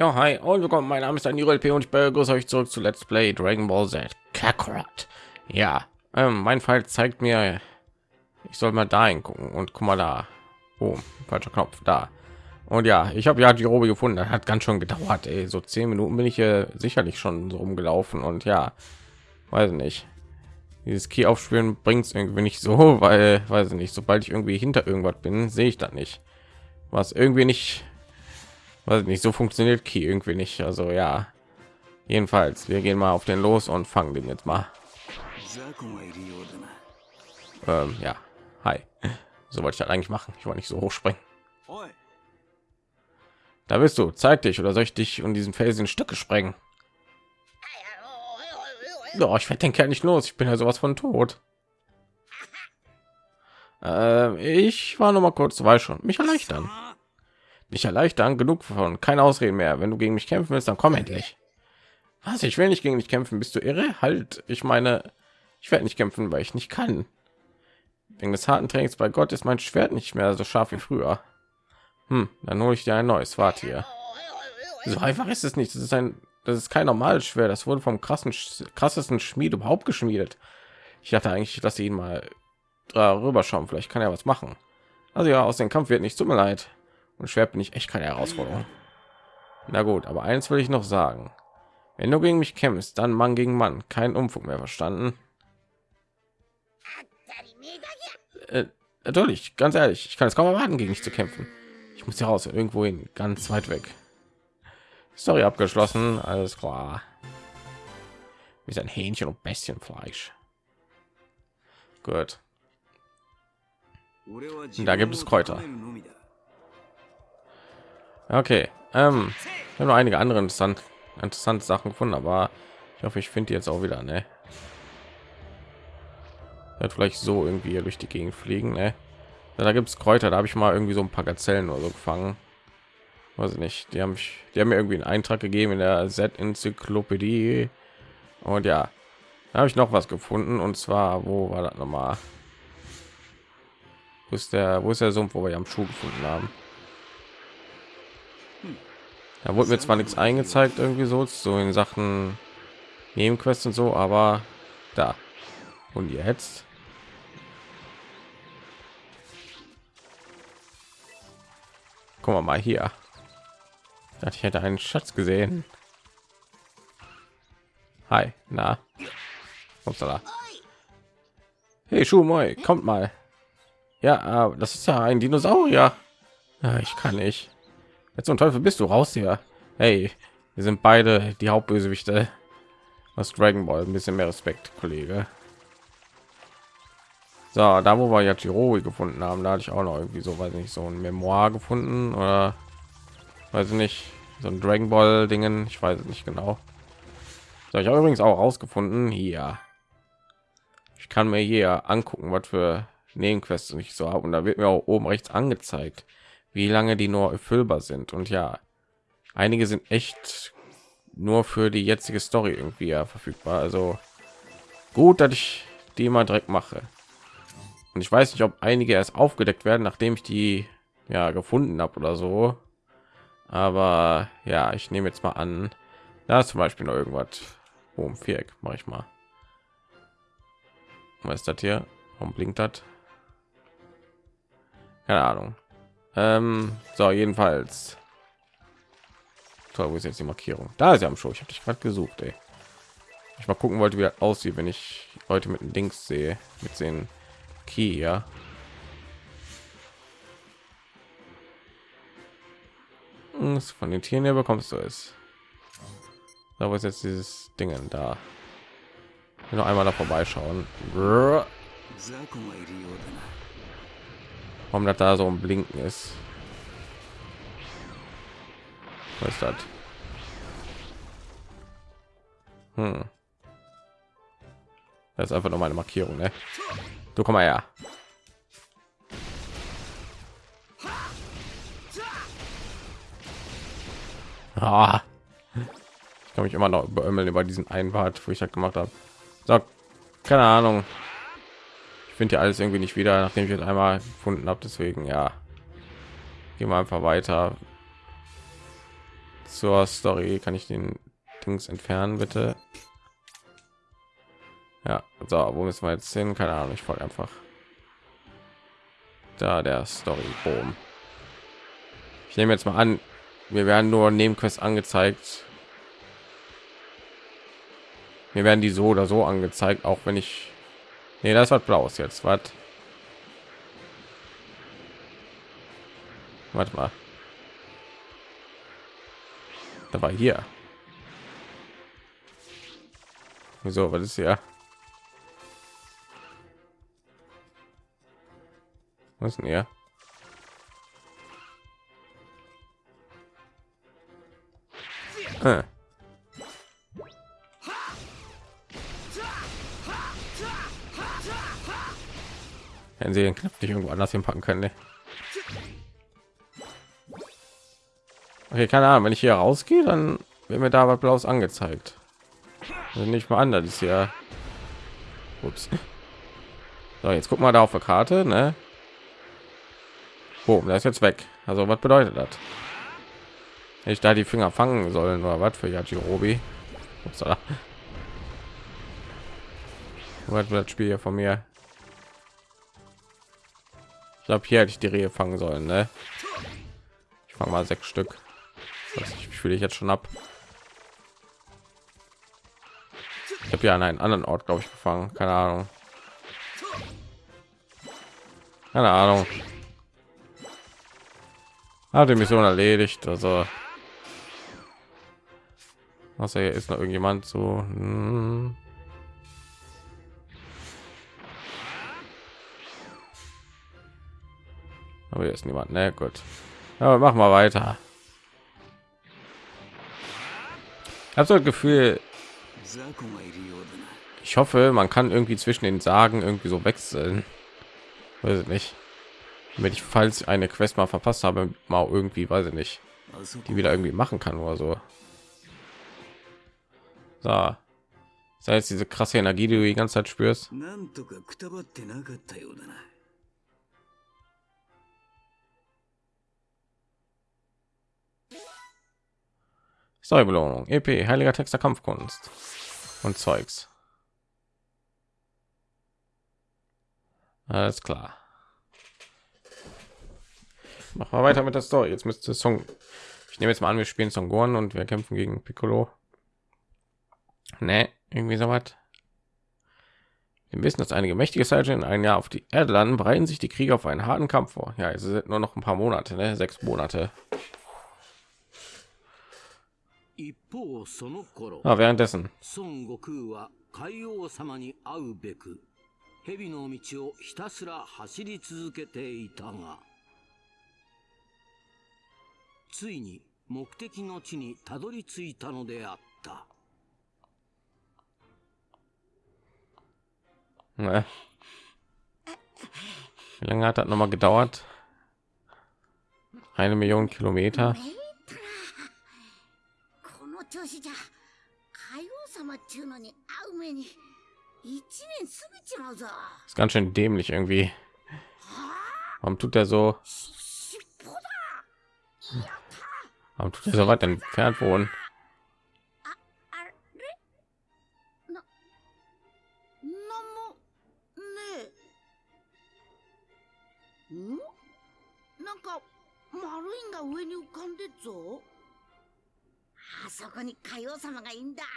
Ja, hi und willkommen. Mein Name ist Daniel P. und ich begrüße euch zurück zu Let's Play Dragon Ball Z Kakarot. Ja, ähm, mein Fall zeigt mir, ich soll mal dahin gucken und guck mal da. Oh, falscher Knopf da. Und ja, ich habe ja die Robe gefunden. Das hat ganz schön gedauert. Ey. So zehn Minuten bin ich hier sicherlich schon so rumgelaufen und ja, weiß nicht. Dieses Key aufspielen bringt es irgendwie nicht so, weil, weiß ich nicht, sobald ich irgendwie hinter irgendwas bin, sehe ich das nicht. Was irgendwie nicht weiß nicht so funktioniert Key irgendwie nicht. Also ja jedenfalls wir gehen mal auf den los und fangen den jetzt mal. Ähm, ja hi. So wollte ich das eigentlich machen. Ich wollte nicht so hoch springen. Da bist du. Zeig dich oder soll ich dich und diesen Felsen Stücke sprengen? Oh, ich werde den Kerl nicht los. Ich bin ja sowas von tot. Äh, ich war noch mal kurz weil schon. Mich erleichtern mich erleichtern genug von keine ausreden mehr. Wenn du gegen mich kämpfen willst dann komm endlich. was? Ich will nicht gegen dich kämpfen. Bist du irre? Halt. Ich meine ich werde nicht kämpfen weil ich nicht kann. Wegen des harten trainings bei gott ist mein schwert nicht mehr so scharf wie früher. Hm, dann hole ich dir ein neues. Warte hier. So einfach ist es nicht. Das ist ein das ist kein normales schwert. Das wurde vom krassen krassesten schmied überhaupt geschmiedet. Ich dachte eigentlich dass sie ihn mal darüber schauen. Vielleicht kann er was machen. Also ja aus dem kampf wird nicht tut mir leid und schwer bin ich echt keine Herausforderung. Na gut, aber eins will ich noch sagen. Wenn du gegen mich kämpfst, dann Mann gegen Mann, kein Umfug mehr verstanden. Äh, natürlich, ganz ehrlich, ich kann es kaum erwarten, gegen dich zu kämpfen. Ich muss hier raus, irgendwo hin, ganz weit weg. Story abgeschlossen, alles klar. Wie ein Hähnchen und Bestienfleisch. Gut. Und da gibt es Kräuter. Okay, ähm, ich habe noch einige andere interessant, interessante Sachen gefunden, aber ich hoffe, ich finde die jetzt auch wieder. Ne, wird vielleicht so irgendwie durch die Gegend fliegen. Ne? Ja, da gibt es Kräuter, da habe ich mal irgendwie so ein paar Gazellen oder so gefangen. Weiß ich nicht, die haben mich, die haben mir irgendwie einen Eintrag gegeben in der Z-Enzyklopädie. Und ja, da habe ich noch was gefunden und zwar, wo war das noch mal? Wo ist der, wo ist der Sumpf, wo wir am Schuh gefunden haben? Da wurde mir zwar nichts eingezeigt, irgendwie so, so in Sachen Nebenquests und so, aber da. Und jetzt? Guck mal, mal hier. Ich dachte, ich hätte einen Schatz gesehen. Hi, na. Upsala. Hey, Schuh, kommt mal. Ja, das ist ja ein Dinosaurier. Ich kann nicht. Jetzt zum Teufel bist du raus hier. Hey, wir sind beide die Hauptbösewichte aus Dragon Ball. Ein bisschen mehr Respekt, Kollege. So, da wo wir ja Tiroi gefunden haben, da hatte ich auch noch irgendwie so, weiß nicht, so ein Memoir gefunden oder weiß ich nicht, so ein Dragon Ball Dingen, ich weiß nicht genau. So, ich habe übrigens auch rausgefunden hier. Ich kann mir hier angucken, was für Nebenquests ich so habe und da wird mir auch oben rechts angezeigt wie lange die nur erfüllbar sind. Und ja, einige sind echt nur für die jetzige Story irgendwie ja verfügbar. Also gut, dass ich die mal direkt mache. Und ich weiß nicht, ob einige erst aufgedeckt werden, nachdem ich die ja gefunden habe oder so. Aber ja, ich nehme jetzt mal an, da ist zum Beispiel noch irgendwas. Oh, um Viereck mache ich mal. Was ist das hier? Warum blinkt das? Keine Ahnung. Ähm, so, jedenfalls. Toll, wo ist jetzt die Markierung? Da ist ja am Show. Ich habe dich gerade gesucht, ey. Ich mal gucken wollte, wie er aussieht, wenn ich heute mit dem Dings sehe, mit den Key, ja. Hm, von den Tieren her bekommst du es. Da wo ist jetzt dieses Ding da? Noch einmal da vorbeischauen warum das da so ein blinken ist was ist das hm. das ist einfach nur meine markierung ne? du komm mal her ah. ich kann mich immer noch beömmeln über diesen Einwart wo ich das gemacht habe so, keine ahnung finde ja alles irgendwie nicht wieder, nachdem ich jetzt einmal gefunden habe. Deswegen ja, gehen wir einfach weiter. zur Story. Kann ich den Dings entfernen, bitte? Ja, so, wo müssen wir jetzt hin? Keine Ahnung, ich folge einfach. Da der Story. Boom. Ich nehme jetzt mal an, wir werden nur Nebenquests angezeigt. Mir werden die so oder so angezeigt, auch wenn ich... Nee, das hat blaues jetzt. Was? Warte mal. Da war hier. Wieso? Was ist hier? Was ist denn hier? Äh. Hätten sie den Knopf nicht irgendwo anders hinpacken können. Ne? Okay, keine Ahnung. Wenn ich hier rausgehe, dann wird mir da was Blaues angezeigt. Also nicht mal an, das ist ja. Ups. So, jetzt guck mal da auf der Karte, ne? Oh, da ist jetzt weg. Also was bedeutet das? Ich da die Finger fangen sollen oder was für Yajirobi? Upsala. Was wird das Spiel hier von mir? Glaube, hier hätte ich die Rehe fangen sollen, ne? Ich fange mal sechs Stück. Das fühle ich jetzt schon ab. Ich habe ja an einen anderen Ort, glaube ich, gefangen. Keine Ahnung. Keine Ahnung. Hat die Mission erledigt. Also was hier ist noch irgendjemand so. Hm. Aber hier ist niemand. Ne, gut. Aber machen wir weiter. Ich habe so ein Gefühl. Ich hoffe, man kann irgendwie zwischen den Sagen irgendwie so wechseln. Weiß ich nicht. Wenn ich falls eine Quest mal verpasst habe, mal irgendwie, weiß ich nicht, die wieder irgendwie machen kann oder so. So. Das heißt, diese krasse Energie, die du die ganze Zeit spürst. Storybelohnung, EP, heiliger Text der Kampfkunst und Zeugs. Alles klar. Machen wir weiter mit der Story. Jetzt müsste Song. Ich nehme jetzt mal an, wir spielen Song Gorn und wir kämpfen gegen Piccolo. Ne, irgendwie so was. Wir wissen, dass einige mächtige Seite in ein Jahr auf die Erde landen, bereiten sich die Krieger auf einen harten Kampf vor. Ja, es sind nur noch ein paar Monate, ne? sechs Monate. Ah, währenddessen. 蛇の道をひたすら走り続けていたがついに目的の地にたどり着いたのであった Ne. Wie lange hat das noch mal gedauert? Eine Million Kilometer. Ist ganz schön dämlich irgendwie. Warum tut er so? Warum tut er so weit entfernt wohnen? Hm? あそこに海王様がいいんだ。や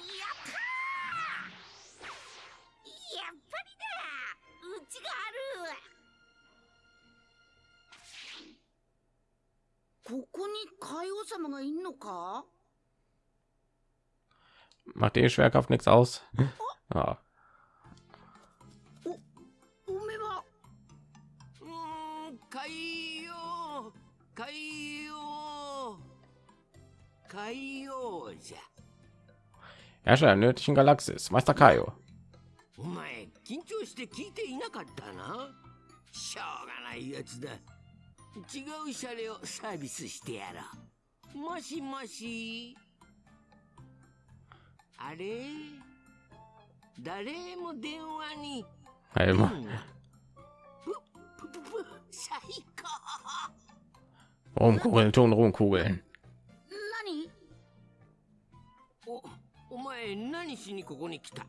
ったやっぱりだ。うちがある。ここに海王様がいんのか？Macht die Schwerkraft nichts aus? Ah. Herrscher der nördlichen Galaxis, Meister Kaio. お前、緊張して聞いていなかったなしょうがないやつだ。違うシャレをサービスしてやろう。もしもし。あれ誰も電話に。はい、ま。最高。Rumkugeln, tun Rumkugeln. しにここに来た？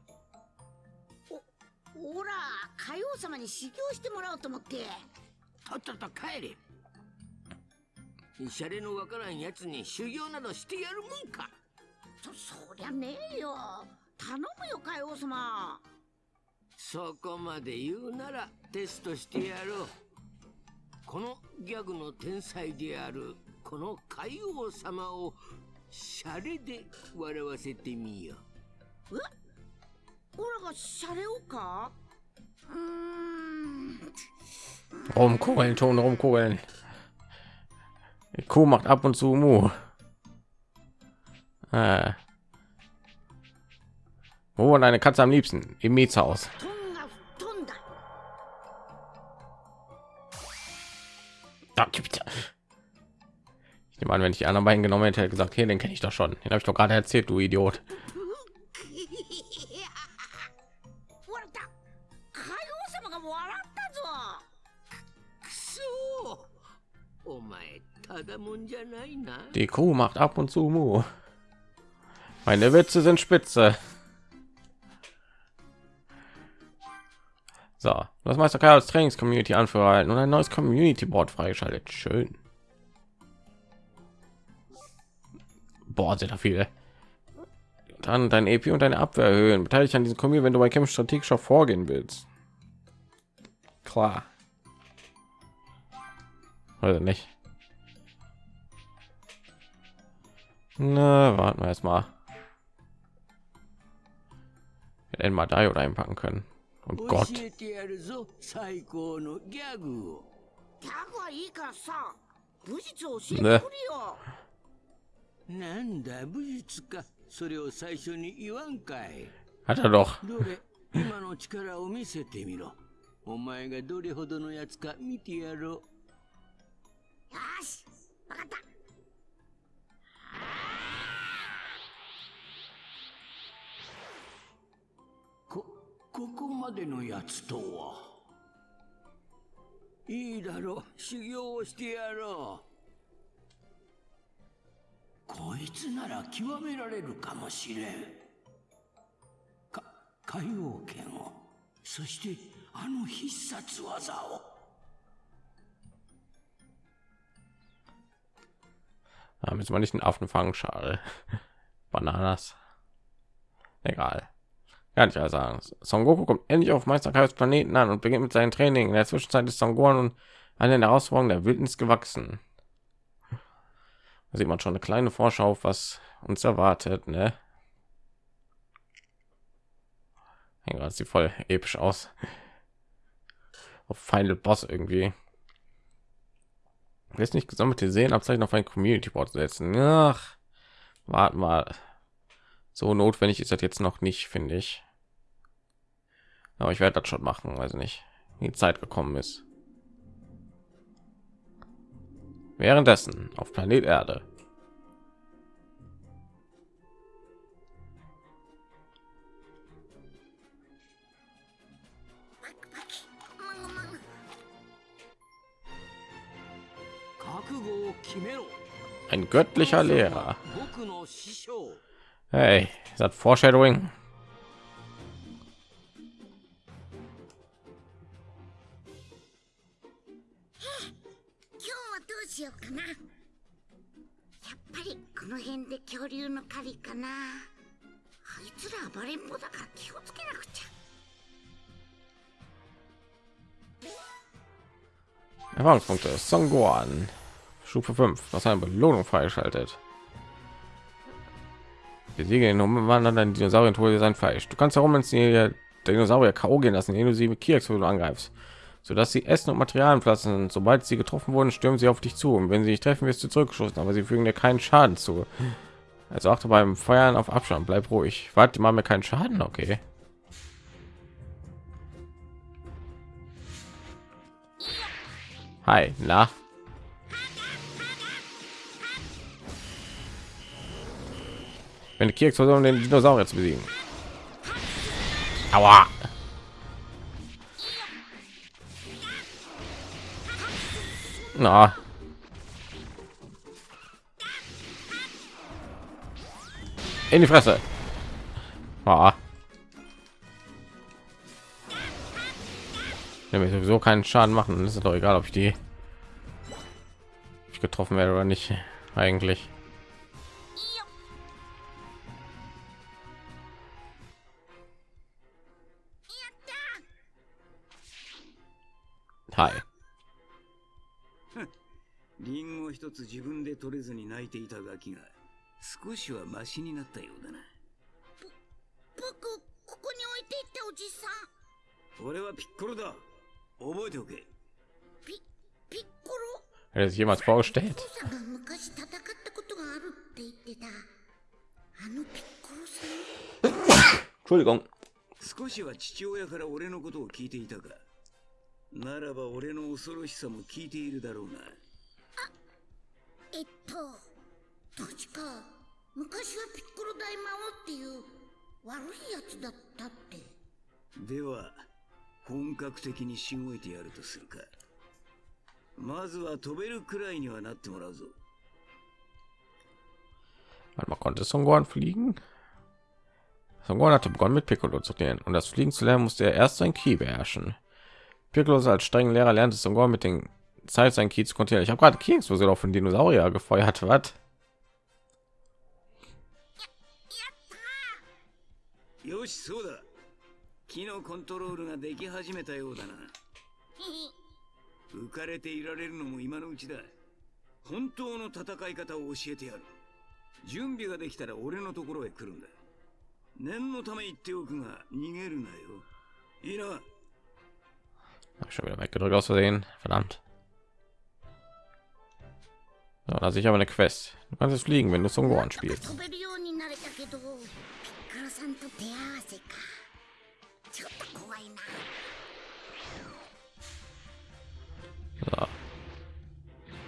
ほら海王様に修行してもらおうと思って。とっとと帰れ。シャレのわからんやつに修行などしてやるもんか。そそりゃねえよ。頼むよ海王様。そこまで言うならテストしてやろう。このギャグの天才であるこの海王様をシャレで笑わせてみよえオラがシャレをかうーん Rumkugeln, Ton rumkugeln. Die Kuh macht ab und zu Mu. Äh. Wo wohnt eine Katze am liebsten? Im Mietshaus. トンが飛んだ Da gibt Ich nehme an, wenn ich die anderen beiden genommen hätte, hätte ich gesagt, hey, den kenne ich doch schon. Den habe ich doch gerade erzählt, du Idiot. Die Kuh macht ab und zu Mu. Meine Witze sind spitze. So, das Meister Kai als Trainings-Community Anführer erhalten und ein neues Community-Board freigeschaltet. Schön. Boah, sehr viele. Dann dein EP und deine Abwehr erhöhen. Beteilige an diesem Community, wenn du bei Kämpfen strategischer vorgehen willst. Klar Oder nicht? Na, warten wir erst mal. Wir hätten mal Dio einpacken können. Und 教 Gott. えてやるぞ最高のギャグをギャグはいいからさ武術を教えてくれよ、なんだ武術かそれを最初に言わんかい Hat er doch. どれ今の力を見せてみろお前がどれほどのやつか見てやろう よしわかった。こここまでのやつとは？いいだろう修行をしてやろう。こいつなら極められるかもしれん。か海王剣を。そしてあの必殺技を。Da müssen wir nicht einen Affenfangschal. Bananas. Egal. Kann ich ja sagen. Son Goku kommt endlich auf Meister Kaios Planeten an und beginnt mit seinem Training. In der Zwischenzeit ist Son Gohan und eine der Herausforderungen der Wildnis gewachsen. Da sieht man schon eine kleine Vorschau, was uns erwartet, ne? Ja, sieht voll episch aus. Auf Final Boss irgendwie. Jetzt nicht gesammelte Sehenabzeichen auf ein Community Board setzen. Ach, warten mal. So notwendig ist das jetzt noch nicht, finde ich. Aber ich werde das schon machen, also nicht, die Zeit gekommen ist. Währenddessen auf Planet Erde. Ein göttlicher Lehrer. Hey, ist das Foreshadowing? Erfahrungspunkte Son Gohan. Stufe 5. Was eine Belohnung freigeschaltet. Besiege den umwandernden Dinosaurier und hole dir sein Fleisch. Du kannst herum ins Dinosaurier K.O. gehen lassen, indem du sie mit Kirks angreifst, sodass sie Essen und Materialien pflanzen. Sobald sie getroffen wurden, stürmen sie auf dich zu. Und wenn sie dich treffen, wirst du zurückgeschossen, aber sie fügen dir keinen Schaden zu. Also achte beim Feuern auf Abstand, bleib ruhig. Warte mal mir keinen Schaden, okay. Hi, na? Wenn die Kirks versuchen, den Dinosaurier zu besiegen. Aua. Na. In die Fresse. Ah. Ja, mir sowieso keinen Schaden machen. Dann ist doch egal, ob ich die getroffen werde oder nicht. Eigentlich. Hi. リンゴ一つ自分で取れずに泣いていたガキが少しはマシになったようだな。僕ここに置いていったおじさん。俺はピッコロだ。覚えておけ。ピピッコロ？Hätte sich jemals vorgestellt? 父さんが昔戦ったことがあるって言ってた。あのピッコロさん。Entschuldigung. 少しは父親から俺のことを聞いていたかならば俺の恐ろしさも聞いているだろうなえっと確か昔はピッコロ大魔王っていう悪いやつだったってでは本格的にしごいてやるとするかまずは飛べるくらいにはなってもらうぞ mal, konnte Son Gohan fliegen? Son Gohan hatte begonnen mit Piccolo zu trainieren und das Fliegen zu lernen musste er erst sein Ki beherrschen. Piccolo als strengen Lehrer lernte Son Gohan mit den Zeit sein Ki zu kontrollieren. Ich habe gerade Ki Explosion auf den Dinosaurier gefeuert. Was? schon wieder weggedrückt aus Versehen. Verdammt. So, da sehe ich aber eine Quest. Du kannst es fliegen, wenn du zum Gohan spielst. So.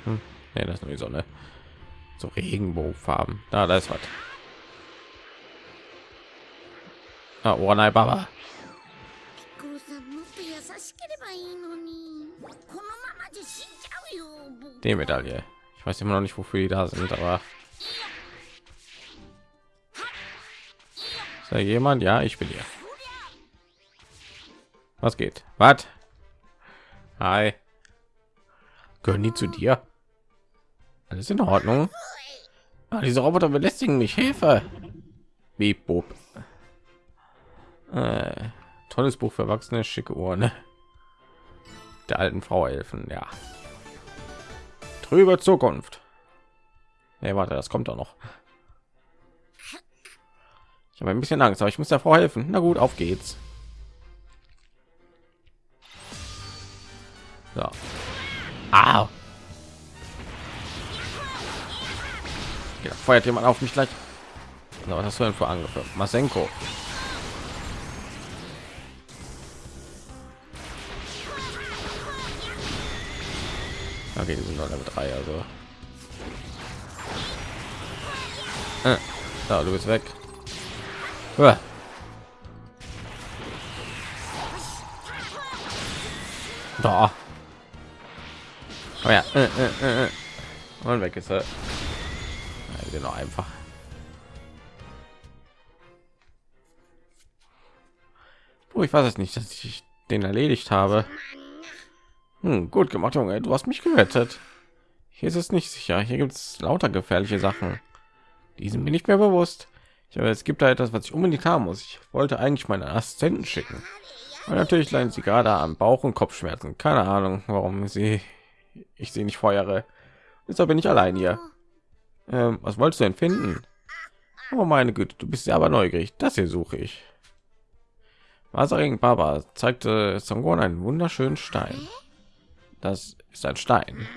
Hm. Nee, das ist nur die Sonne. So Regenbogenfarben. Da, da ist was. Ah, One Baba. Die Medaille. Ich weiß immer noch nicht, wofür die da sind, aber ist da jemand? Ja, ich bin hier. Was geht? Was? Hi. Gehören die zu dir? Alles in Ordnung? Ah, diese Roboter belästigen mich. Hilfe! Wie Bob. Äh, tolles Buch für Erwachsene, schicke Ohren. Der alten Frau helfen, ja. Trübe Zukunft. Nee, warte, das kommt doch noch. Ich habe ein bisschen Angst, aber ich muss der Frau helfen. Na gut, auf geht's. So. Ah. Ja, feuert jemand auf mich gleich. Du denn für Angriffe? Masenko. Okay, die sind noch Level 3, also. Äh, da, du bist weg. Uah. Da. Oh ja. Äh, äh, äh, äh. Und weg ist er. Ja, einfach. Oh, ich weiß es nicht, dass ich den erledigt habe. Hm, gut gemacht, Junge. Du hast mich gerettet. Hier ist es nicht sicher. Hier gibt es lauter gefährliche Sachen. Die sind mir nicht mehr bewusst. Ich habe es gibt da etwas, was ich unbedingt haben muss. Ich wollte eigentlich meinen Assistenten schicken. Aber natürlich leiden sie gerade am Bauch- und Kopfschmerzen. Keine Ahnung, warum sie ich sie nicht feuere. Deshalb bin ich allein hier. Ähm, was wolltest du denn finden? Oh meine Güte, du bist ja aber neugierig. Das hier suche ich. Wasaring Baba zeigte Songon einen wunderschönen Stein. Das ist ein Stein.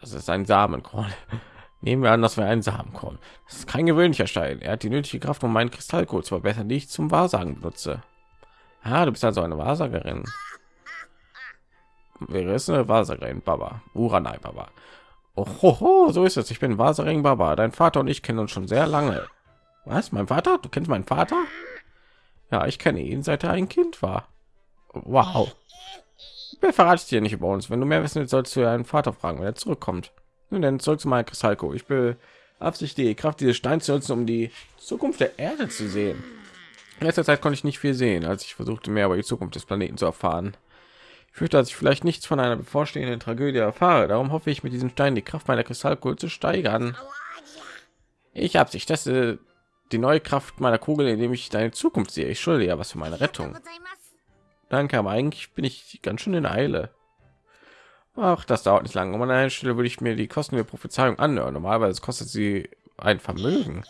Das ist ein Samenkorn. Nehmen wir an, dass wir einen Samenkorn. Das ist kein gewöhnlicher Stein. Er hat die nötige Kraft, um meinen Kristallcode zu verbessern, die ich zum Wahrsagen benutze. Ah, du bist also eine Wahrsagerin. Wäre es eine Wahrsagerin, Baba. Uranai Baba. Oh, ho, ho, so ist es. Ich bin Wahrsagerin Baba. Dein Vater und ich kennen uns schon sehr lange. Was? Mein Vater? Du kennst meinen Vater? Ja, ich kenne ihn, seit er ein Kind war. Wow. Wer verratet dir nicht über uns? Wenn du mehr wissen willst, sollst du deinen Vater fragen, wenn er zurückkommt. Nun denn zurück zu meiner Kristallko. Ich Absicht, die Kraft dieses Steins zu nutzen, um die Zukunft der Erde zu sehen. In letzter Zeit konnte ich nicht viel sehen, als ich versuchte, mehr über die Zukunft des Planeten zu erfahren. Ich fürchte, dass ich vielleicht nichts von einer bevorstehenden Tragödie erfahre. Darum hoffe ich, mit diesem Stein die Kraft meiner Kristallkugel zu steigern. Ich habe sich teste die neue Kraft meiner Kugel, indem ich deine Zukunft sehe. Ich schulde ja was für meine Rettung. Danke, aber eigentlich bin ich ganz schön in Eile. Ach, das dauert nicht lange. Um an einer Stelle würde ich mir die Kosten der Prophezeiung anhören. Normalerweise kostet sie ein Vermögen.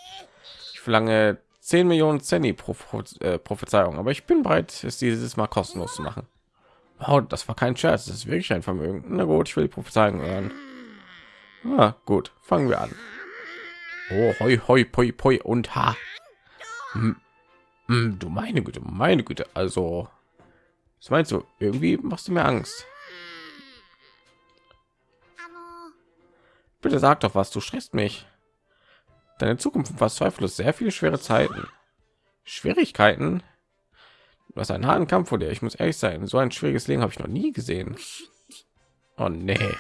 Ich verlange 10 Millionen Zenny pro äh, Prophezeiung, aber ich bin bereit, es dieses Mal kostenlos zu machen. Oh, das war kein Scherz, das ist wirklich ein Vermögen. Na gut, ich will die Prophezeiung hören. Ah, gut, fangen wir an. Oh, hoi, hoi, poi, poi und ha. Hm, du meine Güte, meine Güte, also was meinst du? Irgendwie machst du mir Angst. Bitte sag doch was, du stresst mich. Deine Zukunft umfasst zweifellos sehr viele schwere Zeiten. Schwierigkeiten? Du hast einen harten Kampf vor dir. Ich muss ehrlich sein, so ein schwieriges Leben habe ich noch nie gesehen. Oh nee.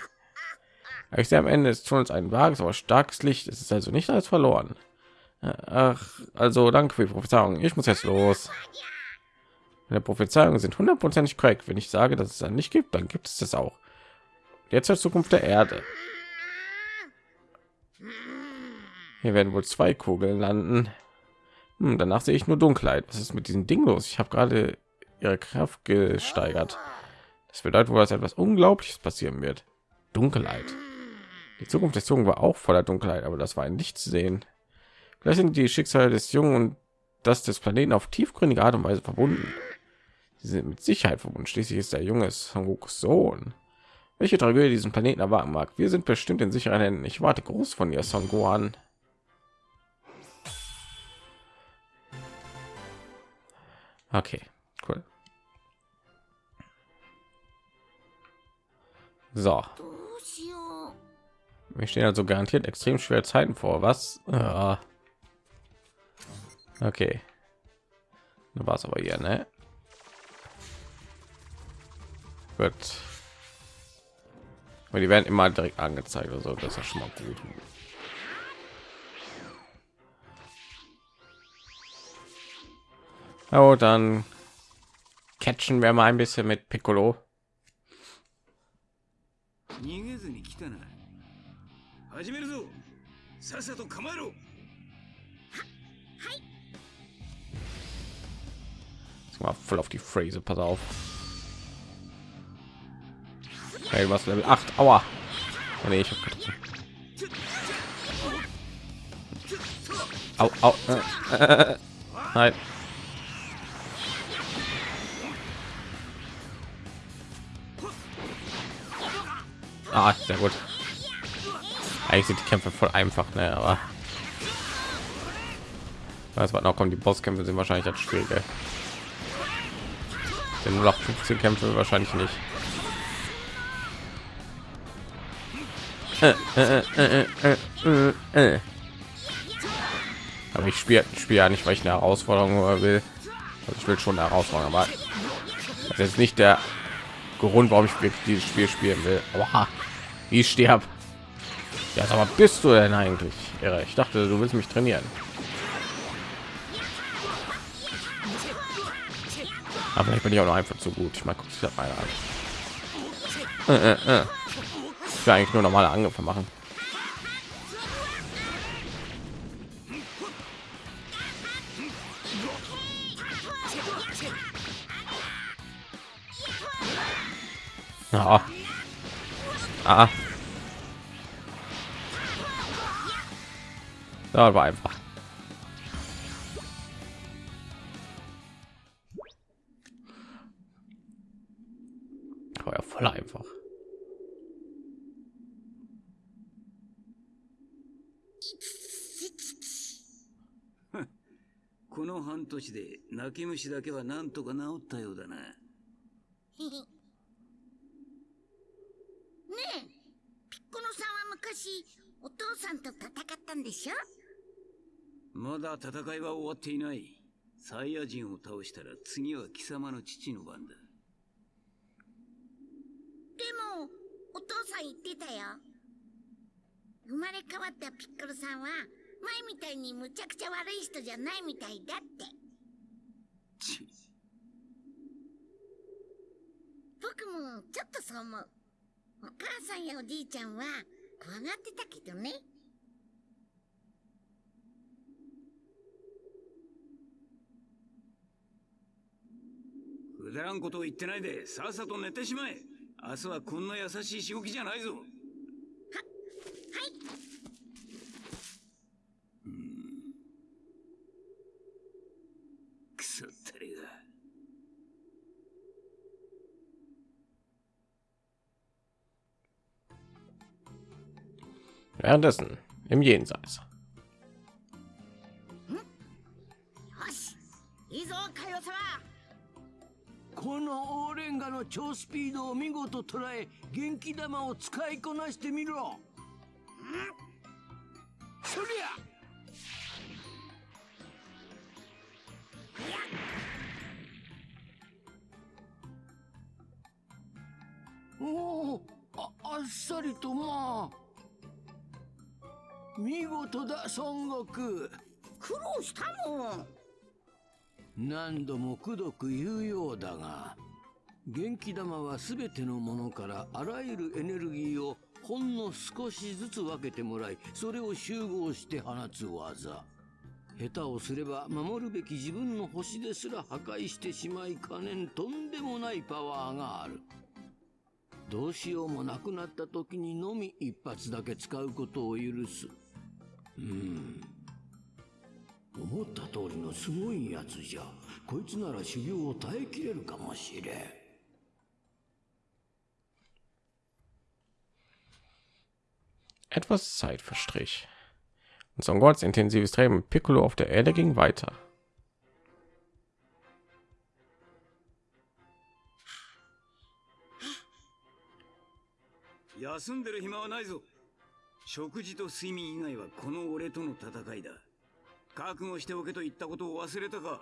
Ich sehe am Ende des Tunnels ein vages, aber starkes Licht. Es ist also nicht alles verloren. Ach, also danke für die Prophezeiung. Ich muss jetzt los. Meine Prophezeiungen sind hundertprozentig korrekt. Wenn ich sage, dass es dann nicht gibt, dann gibt es das auch. Jetzt zur Zukunft der Erde. Hier werden wohl zwei Kugeln landen. Hm, danach sehe ich nur Dunkelheit. Was ist mit diesem Ding los? Ich habe gerade ihre Kraft gesteigert. Das bedeutet wohl, dass etwas Unglaubliches passieren wird. Dunkelheit. Die Zukunft des Jungen war auch voller Dunkelheit, aber das war ein Licht zu sehen. Vielleicht sind die Schicksale des Jungen und das des Planeten auf tiefgründige Art und Weise verbunden. Sie sind mit Sicherheit verbunden. Schließlich ist der junge Sangokus Sohn. Welche Tragödie diesen Planeten erwarten mag. Wir sind bestimmt in sicheren Händen. Ich warte groß von ihr, Son Gohan. Okay, cool. So. Mir stehen also garantiert extrem schwer Zeiten vor. Was? Ja. Okay. Du warst aber hier, ne? Gut. Aber die werden immer direkt angezeigt, also das ist ja schon mal gut. Oh, dann catchen wir mal ein bisschen mit Piccolo. 逃げずに来たな始めるぞさっさと構えろ Jetzt mal voll auf die Phrase, pass auf. Hey, was Level 8. Aua. Oh, nee, ich hab getroffen. Au, au. Äh, äh, äh. Nein. Ah, sehr gut. Eigentlich sind die Kämpfe voll einfach, ne, aber was war noch kommen die Bosskämpfe sind wahrscheinlich das schwierige. Den 0815 Kämpfe wahrscheinlich nicht. Aber ich spiele spiele ja nicht, weil ich eine Herausforderung will. Also ich will schon eine Herausforderung, aber das ist nicht der Grund, warum ich dieses Spiel spielen will. Aber ich sterb. Ja, aber bist du denn eigentlich? Irre. Ich dachte, du willst mich trainieren. Aber vielleicht bin ich auch noch einfach zu gut. Ich das mal an. Äh, äh, äh. Ich will eigentlich nur normale Angriffe machen. Ja. Ah. Da war einfach. 半年で泣き虫だけはなんとか治ったようだな。ねえ、ピッコロさんは昔、お父さんと戦ったんでしょ？まだ戦いは終わっていない。サイヤ人を倒したら次は貴様の父の番だ。でも、お父さん言ってたよ。生まれ変わったピッコロさんは前みたいにむちゃくちゃ悪い人じゃないみたいだって。ち。僕もちょっとそう思う。お母さんやおじいちゃんは怖がってたけどね。くだらんことを言ってないでさっさと寝てしまえ。明日はこんな優しいしごきじゃないぞ Währenddessen の超スピードを見事捉え元気玉を使いこなしてみろ見事だ孫悟空。苦労したもん。何度もくどく言うようだが元気玉は全てのものからあらゆるエネルギーをほんの少しずつ分けてもらいそれを集合して放つ技。下手をすれば守るべき自分の星ですら破壊してしまいかねんとんでもないパワーがある。どうしようもなくなった時にのみ一発だけ使うことを許す。うん思った通りのすごいやつじゃこいつなら修行を耐えきれるかもしれん Etwas Zeit verstrich. Und Son Goku's intensives Training mit Piccolo auf der Erde ging weiter. 休んでる暇はないぞ食事と睡眠以外はこの俺との戦いだ。覚悟しておけと言ったことを忘れたか。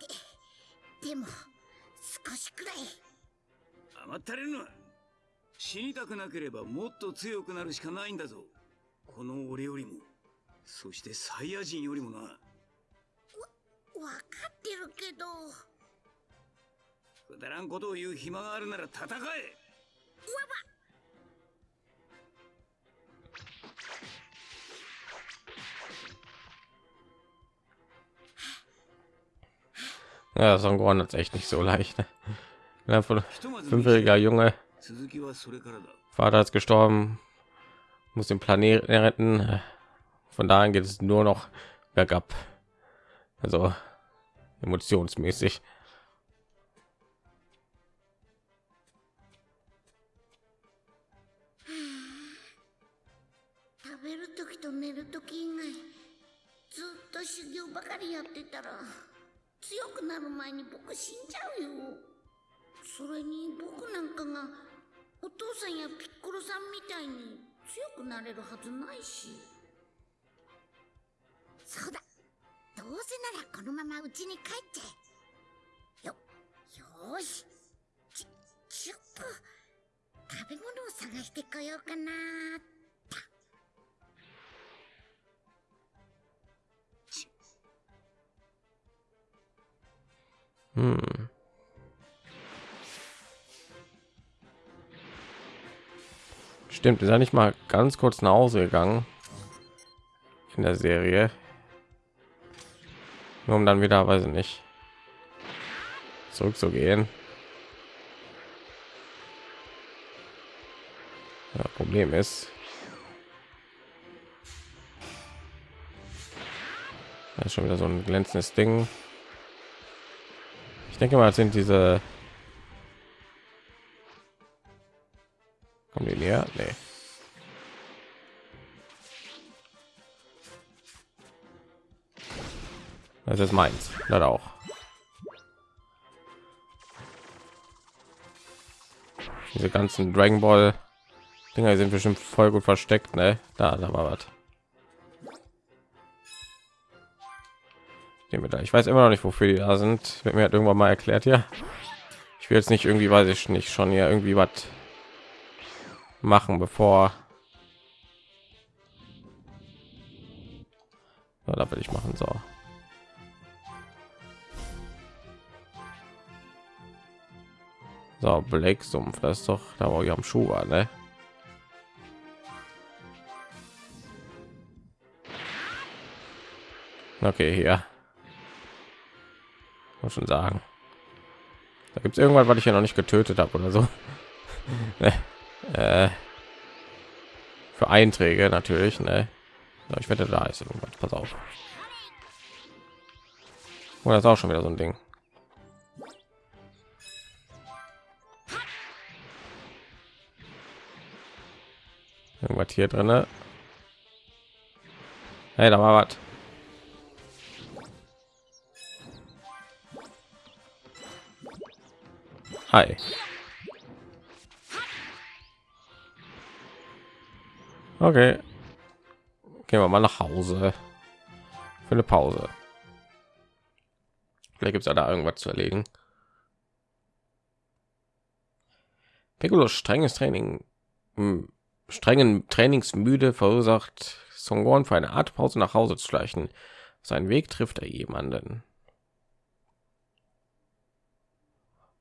でも少しくらい。甘ったれるな。死にたくなければもっと強くなるしかないんだぞ。この俺よりも。そしてサイヤ人よりもな。わかってるけど。くだらんことを言う暇があるなら戦え。わ Ja, Son Gohan hat echt nicht so leicht. Ne? Fünfjähriger Junge. Vater ist gestorben. Muss den Planeten retten. Von daher geht es nur noch bergab. Also emotionsmäßig. ばかりやってたら強くなる前に僕死んじゃうよ。それに僕なんかがお父さんやピッコロさんみたいに強くなれるはずないし。そうだ。どうせならこのまま家に帰っちゃえよよーし。ちちょっと食べ物を探してこようかなー Hm. Stimmt, ist er nicht mal ganz kurz nach Hause gegangen in der Serie. Nur um dann wieder, weiß ich nicht, zurückzugehen. Ja, Problem ist, das ist schon wieder so ein glänzendes Ding. Denke mal, sind diese. Kommen die näher? Nee. Das ist meins. Das auch. Diese ganzen Dragon Ball Dinger sind bestimmt voll gut versteckt, ne? Da, da war was. Nehmen wir da. Ich weiß immer noch nicht, wofür die da sind. Wird mir halt irgendwann mal erklärt, ja. Ich will jetzt nicht irgendwie, weiß ich nicht, schon hier irgendwie was machen, bevor So, da will ich machen so. So, Black Sumpf, das ist doch da, wo ich am Schuh war, ne? Okay, hier. Muss schon sagen. Da gibt es irgendwann, was ich ja noch nicht getötet habe oder so. ne? äh, für Einträge natürlich, ne? Ich wette, da ist irgendwas. Pass auf. Oh, das ist auch schon wieder so ein Ding. Irgendwas hier drin. Hey, da war was. Hi. Okay. Gehen wir mal nach Hause. Für eine Pause. Vielleicht gibt es ja da irgendwas zu erlegen. Piccolos strenges Training, strengen Trainingsmüde verursacht Songon für eine Art Pause nach Hause zu schleichen. Sein Weg trifft er jemanden.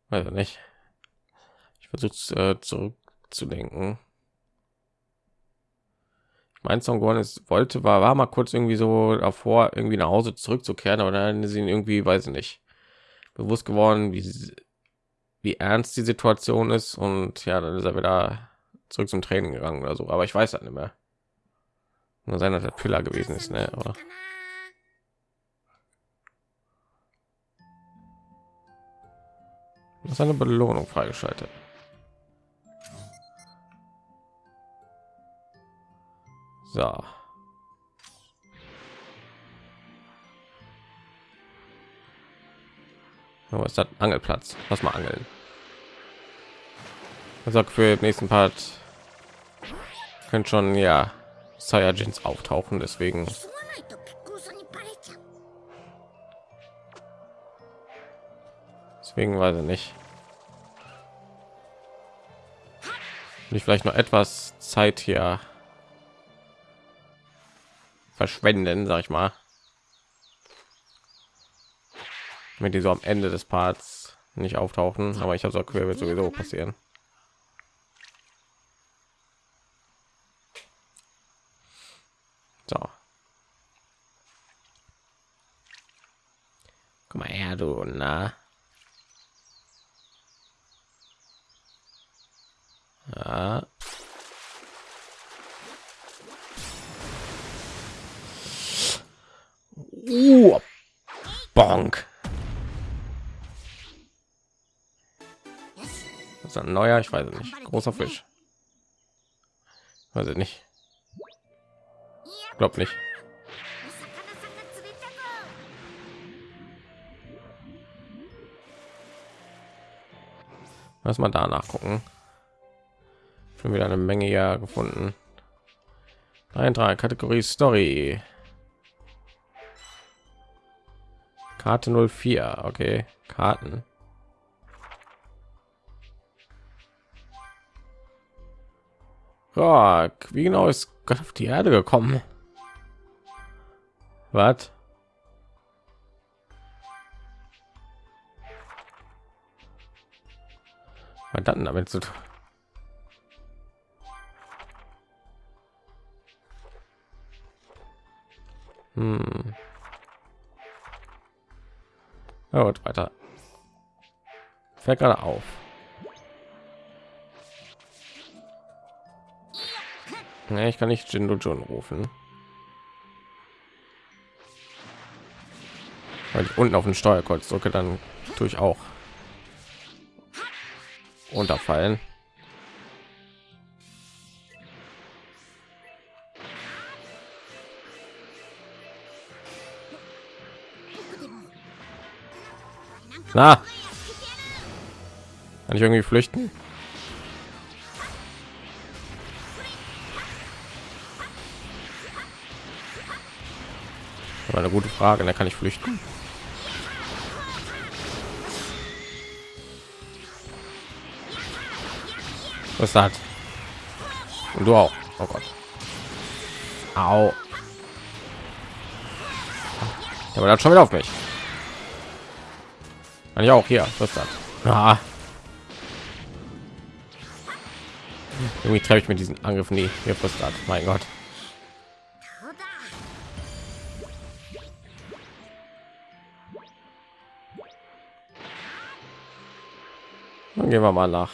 Also nicht. Ich versuche äh, zurückzudenken. Mein Song ist wollte war war mal kurz irgendwie so davor irgendwie nach Hause zurückzukehren, aber dann ihn irgendwie weiß ich nicht bewusst geworden, wie wie ernst die Situation ist und ja, dann ist er wieder zurück zum Training gegangen oder so. Aber ich weiß halt nicht mehr. Nur sein, dass der Pillar gewesen ist, ne? Oder? Ist eine Belohnung freigeschaltet. So. Oh, ist das Angelplatz? Lass mal angeln. Also für den nächsten Part können schon ja Saiyajins auftauchen, deswegen deswegen weiß ich nicht. Will ich vielleicht noch etwas Zeit hier verschwenden, sag ich mal. Wenn die so am Ende des Parts nicht auftauchen, aber ich habe so quer wird sowieso passieren. So. Mal her, du, na. Ja. Uh, bonk. Das ist ein neuer, ich weiß es nicht. Großer Fisch. Weiß ich nicht. Glaub nicht. Lass mal da nachgucken. Schon wieder eine Menge ja gefunden. Eintrag Kategorie Story. Karte 04. Okay, Karten. Ja, wie genau ist Gott auf die Erde gekommen? Was? Was dann damit zu tun? Hm. Ja, gut, weiter. Fällt gerade auf. Nee, ich kann nicht Jindo John rufen. Weil ich unten auf den Steuerkreuz drücke, dann tue ich auch unterfallen. Na, kann ich irgendwie flüchten? eine gute Frage. Da kann ich flüchten. Was hat? Und du auch. Oh Gott. Au. Aber dann schon wieder auf mich. Kann ich auch hier, was das? Ah. Irgendwie treffe ich mit diesen Angriffen nie. Hier frustriert. Mein Gott. Dann gehen wir mal nach.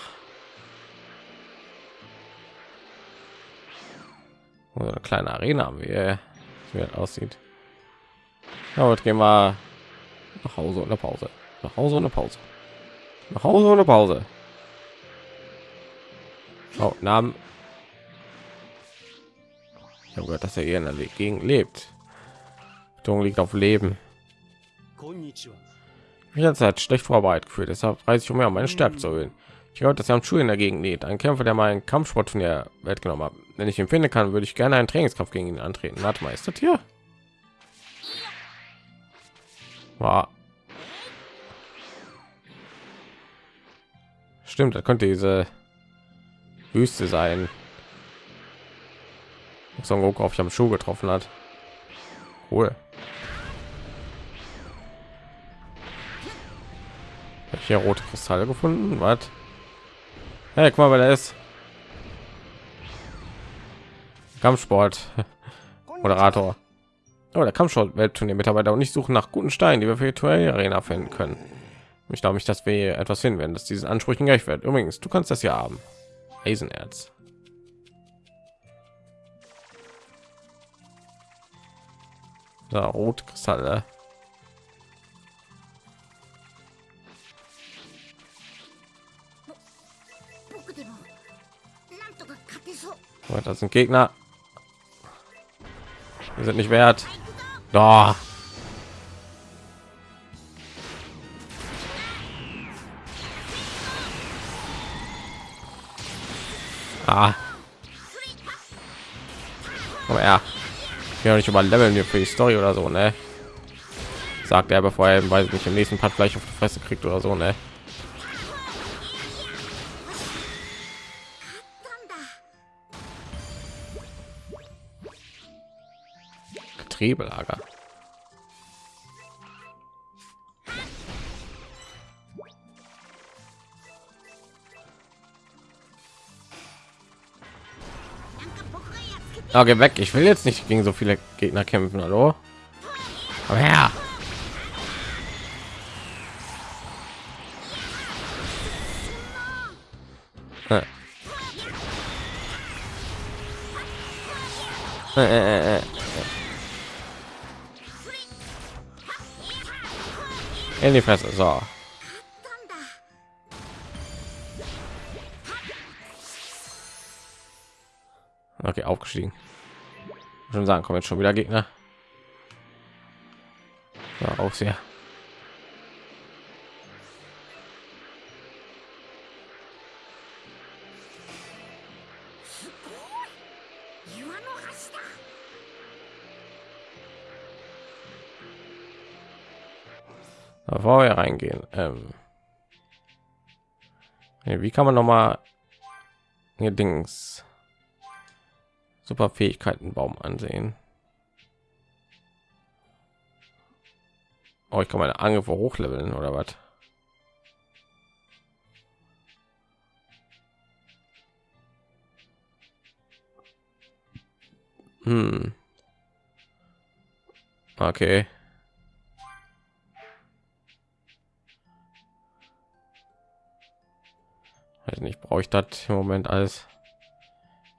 Oder eine kleine Arena haben wir, wie das aussieht. Ja, gehen wir nach Hause oder Pause. Nach Hause ohne Pause. Nach Hause ohne Pause. Oh, Namen. Ich habe gehört, dass er hier in der Gegend lebt. Betonung liegt auf Leben. Mich hat Zeit schlecht vorbereitet gefühlt, deshalb reise ich umher, um meine Stärke zu erhöhen. Ich gehört, dass er am Schuh in der Gegend lebt. Ein Kämpfer, der meinen Kampfsport von der Welt genommen hat. Wenn ich empfinde kann, würde ich gerne einen Trainingskampf gegen ihn antreten. Warte mal, ist das hier? War Stimmt, da könnte diese Wüste sein. Son Goku auf am Schuh getroffen hat. Cool. Hab ich hier rote Kristalle gefunden? Was? Hey, guck mal, wer da ist. Kampfsport Moderator. Oh, der Kampfsport Weltturnier Mitarbeiter und ich suche nach guten Steinen, die wir für die Arena finden können. Ich glaube nicht, dass wir etwas finden hinwenden, das diesen Ansprüchen gerecht wird. Übrigens, du kannst das ja haben. Eisenerz. da rot kristalle äh. das sind Gegner. Wir sind nicht wert. Doch. Ah. Aber ja. Ja nicht über Leveln hier für die Story oder so, ne? Sagt er, bevor er, weiß ich nicht, im nächsten Part vielleicht auf die Fresse kriegt oder so, ne? な Ja, geh weg. Ich will jetzt nicht gegen so viele Gegner kämpfen. Hallo? Komm her. Äh. Äh, äh, In die Fresse. So. Okay, aufgestiegen schon sagen, kommen jetzt schon wieder Gegner. Ja, auch sehr. Da wir reingehen. Ähm wie kann man noch mal hier Dings super Fähigkeitenbaum ansehen? Oh, ich kann meine Angriffe hochleveln oder was? Hm. Okay. Weiß nicht, brauche ich das im Moment alles?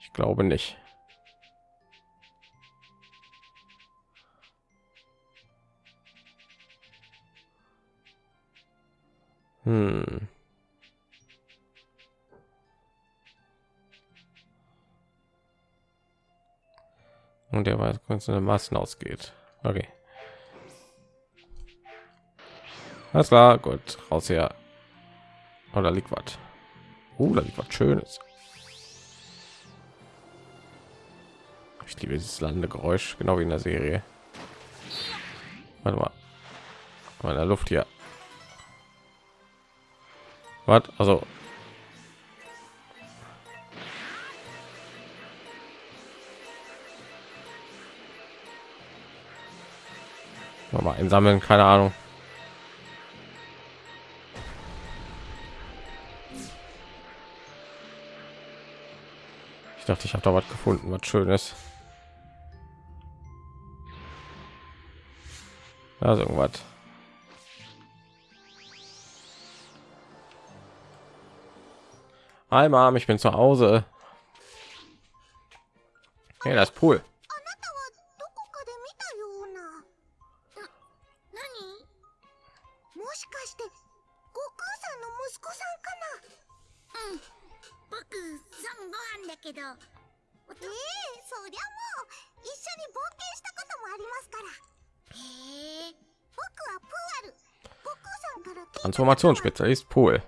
Ich glaube nicht. Hm. Und der weiß, wenn es eine Massen ausgeht. Okay. Alles klar, gut. Raus hier. Oder liegt was? Oh, da liegt was Schönes. Ich liebe dieses Landegeräusch, genau wie in der Serie. Warte. Mal in der Luft hier. Was? Also. mal einsammeln keine ahnung ich dachte ich habe da was gefunden was schönes also irgendwas Hi Mom, ich bin zu Hause. Hey, das Pool. Transformationsspezialist Pool.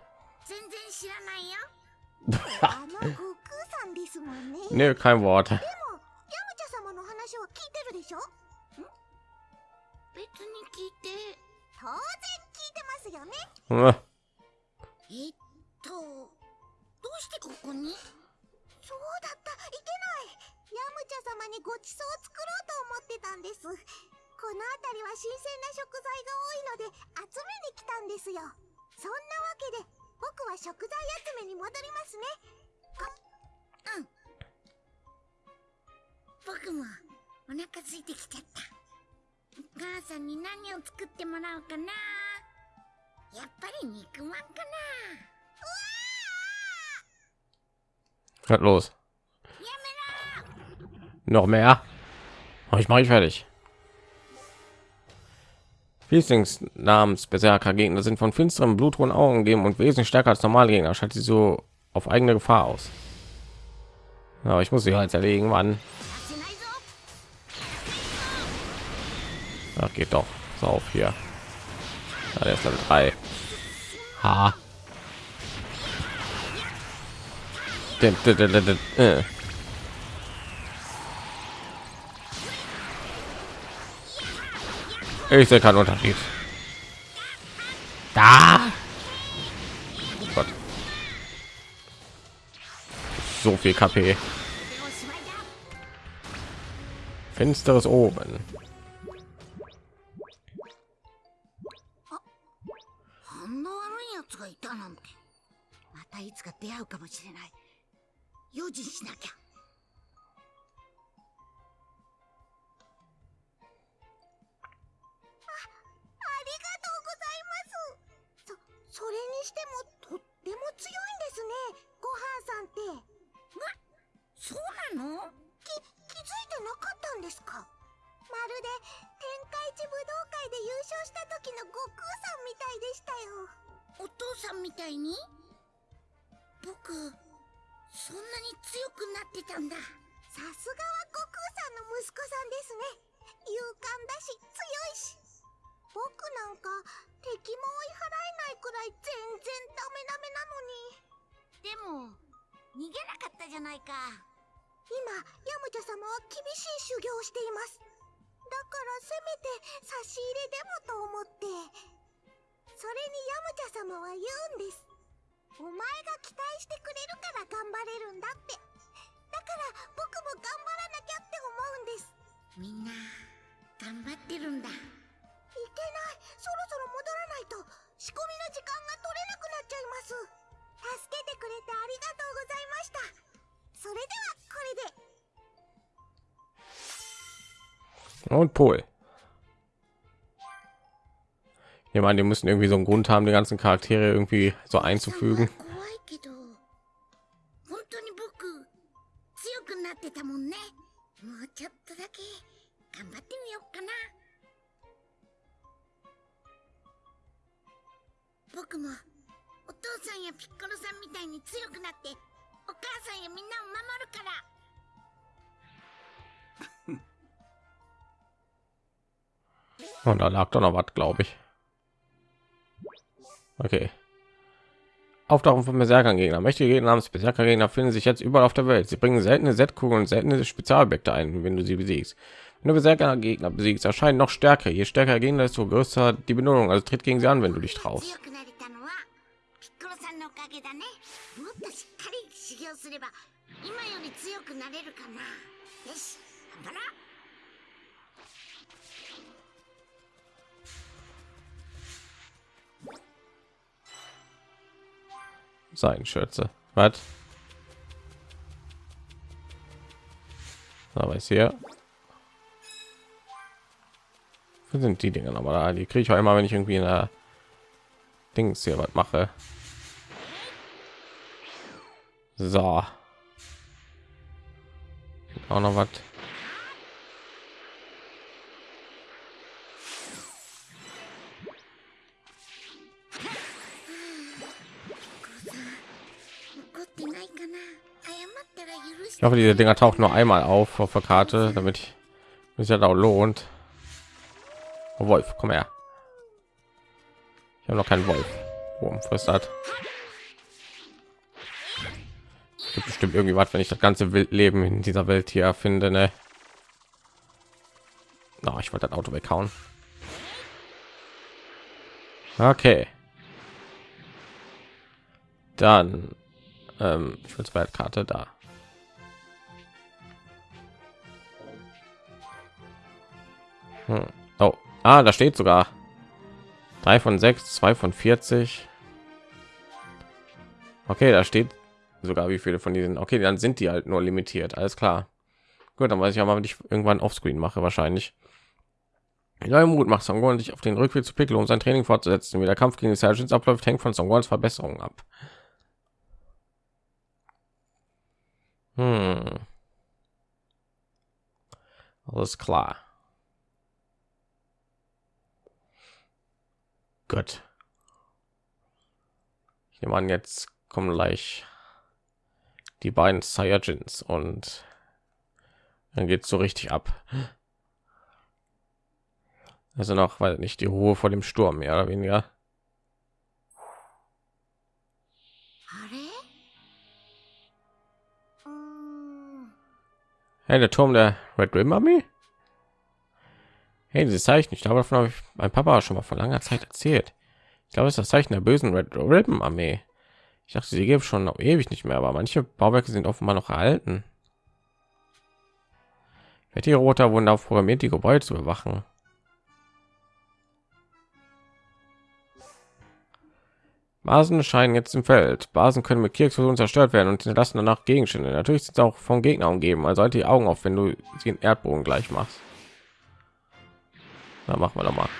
全然知らないよ。あの悟空さんですもんね。Nee, kein Wort. でも、ヤムチャ様の話は聞いてるでしょ？別に聞いて。当然聞いてますよね。Hm, えっと、どうしてここに？そうだった、いけない。ヤムチャ様にごちそうを作ろうと思ってたんです。この辺りは新鮮な食材が多いので集めに来たんですよ。そんなわけで、僕は食材集めに戻りますね。あ、うん。僕もお腹空いてきちゃった。お母さんに何を作ってもらおうかな。やっぱり肉まんかな。was los? Noch mehr? Oh, ich mache ich fertig. Fließlings namens Berserker Gegner sind von finsteren blutrunden Augen geben und wesentlich stärker als normale Gegner. Schaltet sie so auf eigene Gefahr aus. Aber ich muss sie halt erlegen, Mann. Ach, geht doch. So auf hier. Ja, der ist Level 3. Ha. Äh. Ich sehe keinen Unterschied. Da. Gott. So viel KP. Finsteres oben. してもとっても強いんですね。ごはんさんって。まそうなのき気づいてなかったんですか？まるで天下一武道会で優勝した時の悟空さんみたいでしたよ。お父さんみたいに？僕そんなに強くなってたんだ。さすがは悟空さんの息子さんですね。勇敢だし強いし。僕なんか敵も追い払えないくらい全然ダメダメなのに。でも逃げなかったじゃないか。今ヤムチャ様は厳しい修行をしています。だからせめて差し入れでもと思って。それにヤムチャ様は言うんです。お前が期待してくれるから頑張れるんだって。だから僕も頑張らなきゃって思うんです。みんな頑張ってるんだないそろそろ戻らないと仕込みの時間が取れなくなっちゃいます助けてくれてありがとうございましたそれではこれで Und Pol. Ich meine, die müssen irgendwie so einen Grund haben, die ganzen Charaktere irgendwie so einzufügen. 僕強くなってたもんねもうちょっとだけ頑張ってみようかな僕もお父さんやピッコロさんみたいに強くなってお母さんやみんなを守るから Und da lag doch noch was, glaube ich. Okay. Auftauchen von Berserker-Gegner. Mächtige Gegner namens Berserker-Gegner finden sich jetzt überall auf der Welt. Sie bringen seltene Set-Kugeln und seltene Spezialobjekte ein, wenn du sie besiegst. Wenn du Berserker-Gegner besiegst, erscheinen noch stärker. Je stärker der Gegner, desto größer die Belohnung. Also tritt gegen sie an, wenn du dich traust. だけだねもっとしっかり修行すれば今より強くなれるかなよし頑張ろう Seidenschürze. Was? Aber ist hier. Wo sind die dinge nochmal da? Die kriege ich auch immer, wenn ich irgendwie in der Dings hier was mache. So. Auch noch was. Ich hoffe, diese Dinger tauchen nur einmal auf auf der Karte, damit ich mich ja auch lohnt. Oh, Wolf, komm her. Ich habe noch keinen Wolf. Wurm frisst hat. Bestimmt irgendwie was, wenn ich das ganze Wildleben in dieser Welt hier finde, ne? No, ich wollte das Auto weghauen. Okay. Dann ähm, ich will zwei Karte da. Hm. Oh, ah, da steht sogar drei von sechs, zwei von 40. Okay, da steht sogar wie viele von diesen. Okay, dann sind die halt nur limitiert. Alles klar. Gut, dann weiß ich aber, wenn ich irgendwann offscreen mache, wahrscheinlich. Neue Mut macht Songon sich auf den Rückweg zu Piccolo, um sein Training fortzusetzen. Wie der Kampf gegen die Sergeants abläuft, hängt von Songons Verbesserungen ab. Hm. Alles klar. Gut. Ich nehme an, jetzt kommen gleich die beiden Saiyajins und dann geht so richtig ab. Also noch, weil nicht die Ruhe vor dem Sturm mehr oder weniger. Hey, der Turm der Red Rim Armee? Hey, dieses Zeichen, ich glaube, davon habe ich mein Papa schon mal vor langer Zeit erzählt. Ich glaube, es ist das Zeichen der bösen Red Ribbon Armee. Ich dachte, sie geben schon noch ewig nicht mehr, aber manche Bauwerke sind offenbar noch erhalten. Die Roter wurden darauf programmiert, die Gebäude zu bewachen. Basen scheinen jetzt im Feld. Basen können mit Kirchexplosionen zerstört werden und hinterlassen danach Gegenstände. Natürlich sind sie auch vom Gegner umgeben. Also halt die Augen auf, wenn du sie in Erdboden gleich machst. Na, machen wir doch mal.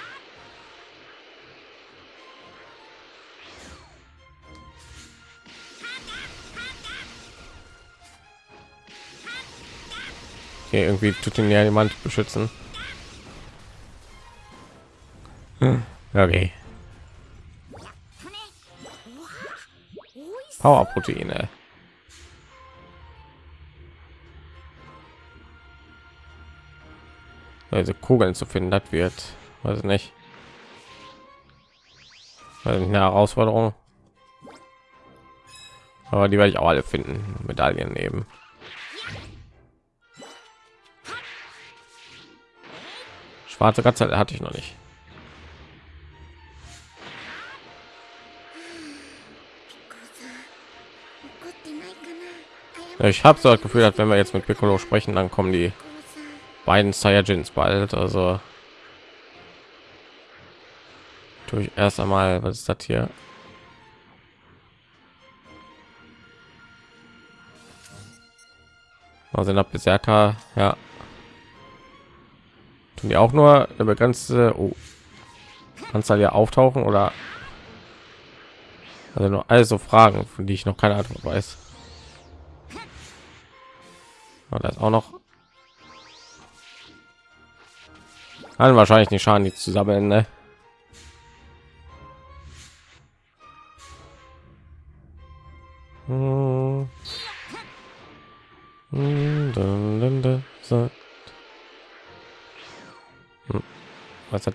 Okay, irgendwie tut ihn ja jemand beschützen. Hm, okay. Powerproteine. Also Kugeln zu finden, das wird, weiß nicht, eine Herausforderung. Aber die werde ich auch alle finden, Medaillen nehmen. Schwarze Katze hatte ich noch nicht. Ich habe so das Gefühl, dass wenn wir jetzt mit Piccolo sprechen, dann kommen die beiden Saiyajins bald. Also durch erst einmal, was ist das hier? Also nach Berserker, ja. Tun die auch nur eine begrenzte oh, Anzahl ja auftauchen oder also nur also Fragen, von die ich noch keine Antwort weiß. Und das auch noch Kann wahrscheinlich nicht schaden, die zusammen. Ne?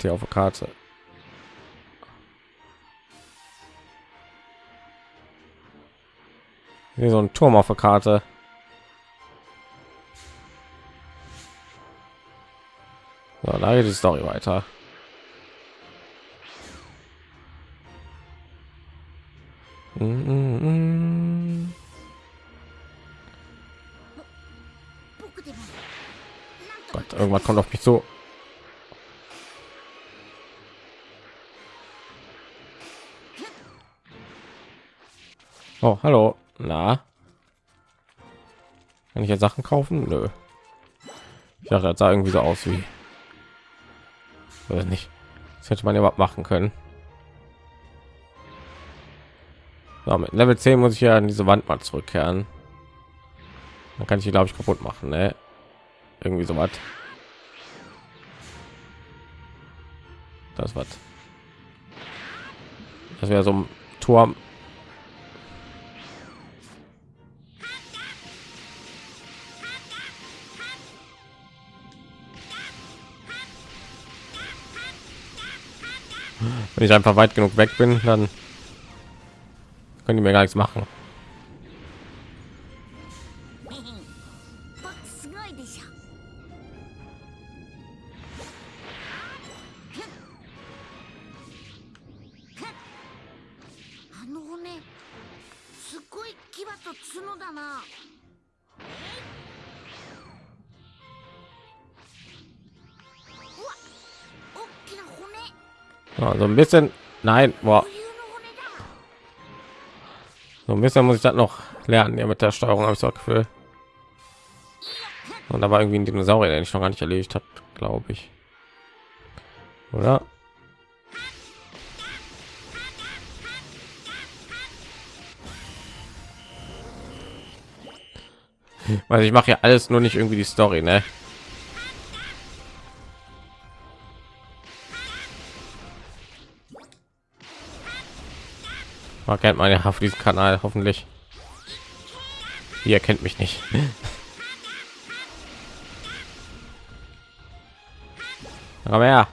Hier auf der Karte? Hier so ein Turm auf der Karte. So, da geht die Story weiter. Gott, irgendwas kommt auf mich so. Oh, hallo. Na? Kann ich jetzt Sachen kaufen? Nö. Ich dachte, das sah irgendwie so aus wie. Oder nicht. Das hätte man ja überhaupt machen können. So, mit Level 10 muss ich ja an diese Wand mal zurückkehren. Dann kann ich die, glaube ich, kaputt machen. Ne? Irgendwie so was. Das was. Das wäre so ein Turm. Wenn ich einfach weit genug weg bin, dann können die mir gar nichts machen. also ein bisschen. Nein, boah. So ein bisschen muss ich das noch lernen. Ja, mit der Steuerung habe ich das Gefühl. Und da war irgendwie ein Dinosaurier, den ich noch gar nicht erledigt habe, glaube ich. Oder? Weil ich mache ja alles nur nicht irgendwie die Story, ne? Man kennt man ja auf diesem Kanal hoffentlich. Ihr kennt mich nicht. Aber ja.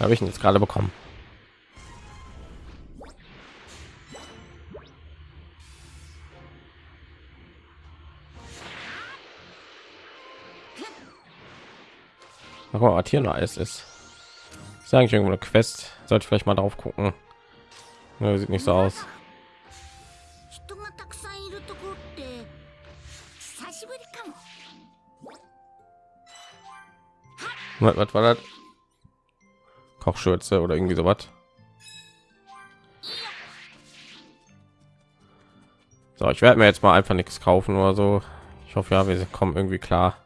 Habe ich ihn jetzt gerade bekommen. Guck mal, was hier noch alles ist. Ist eigentlich irgendwo eine Quest. Sollte ich vielleicht mal drauf gucken. Nö, sieht nicht so aus. Was, was war das? Kochschürze oder irgendwie so was? So, ich werde mir jetzt mal einfach nichts kaufen oder so. Ich hoffe ja, wir kommen irgendwie klar.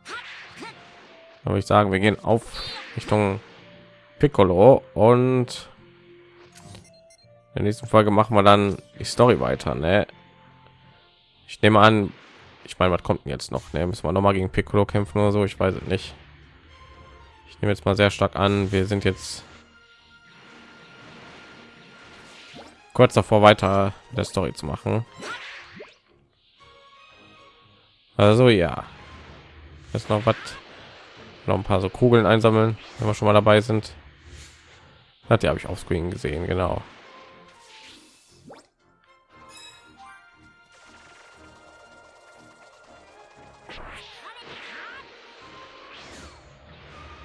Aber ich sagen, wir gehen auf Richtung Piccolo und der nächsten Folge machen wir dann die Story weiter. Ne? Ich nehme an, ich meine, was kommt denn jetzt noch? Ne? Müssen wir noch mal gegen Piccolo kämpfen oder so? Ich weiß es nicht. Ich nehme jetzt mal sehr stark an, wir sind jetzt kurz davor weiter der Story zu machen. Also ja, jetzt noch was, noch ein paar so Kugeln einsammeln, wenn wir schon mal dabei sind. Hat ja habe ich auf Screen gesehen, genau.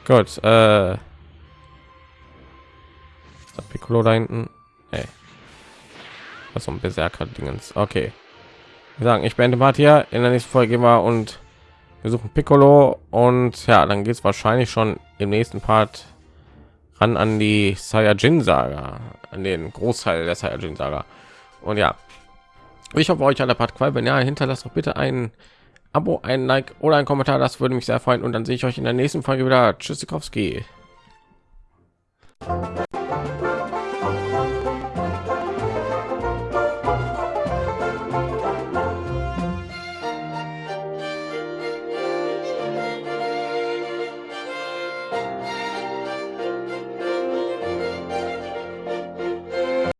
Gut, äh, Piccolo da hinten? Hey. Was so ein Berserker Dingens. Okay. Sagen, ich beende mal hier. In der nächsten Folge gehen wir und wir suchen Piccolo und ja, dann geht es wahrscheinlich schon im nächsten Part ran an die Saiyajin Saga, an den Großteil der Saiyajin Saga. Und ja, ich hoffe, euch hat der Part gefallen. Wenn ja, hinterlasst doch bitte ein Abo, ein Like oder ein Kommentar, das würde mich sehr freuen. Und dann sehe ich euch in der nächsten Folge wieder. Tschüssikowski.